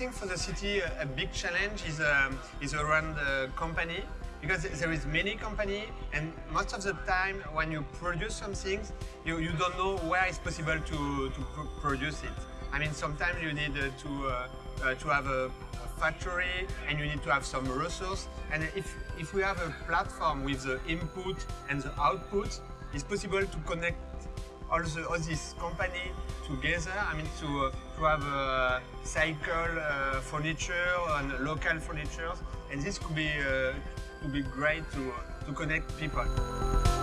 think for the city a, big challenge is um, is around the company because there is many company and most of the time when you produce some things you, you don't know where it's possible to, to pr produce it. I mean sometimes you need uh, to uh, uh, to have a, a, factory and you need to have some resource and if if we have a platform with the input and the output it's possible to connect all, the, all this company together. I mean, to, uh, to have a cycle uh, furniture and local furniture, and this could be uh, could be great to to connect people.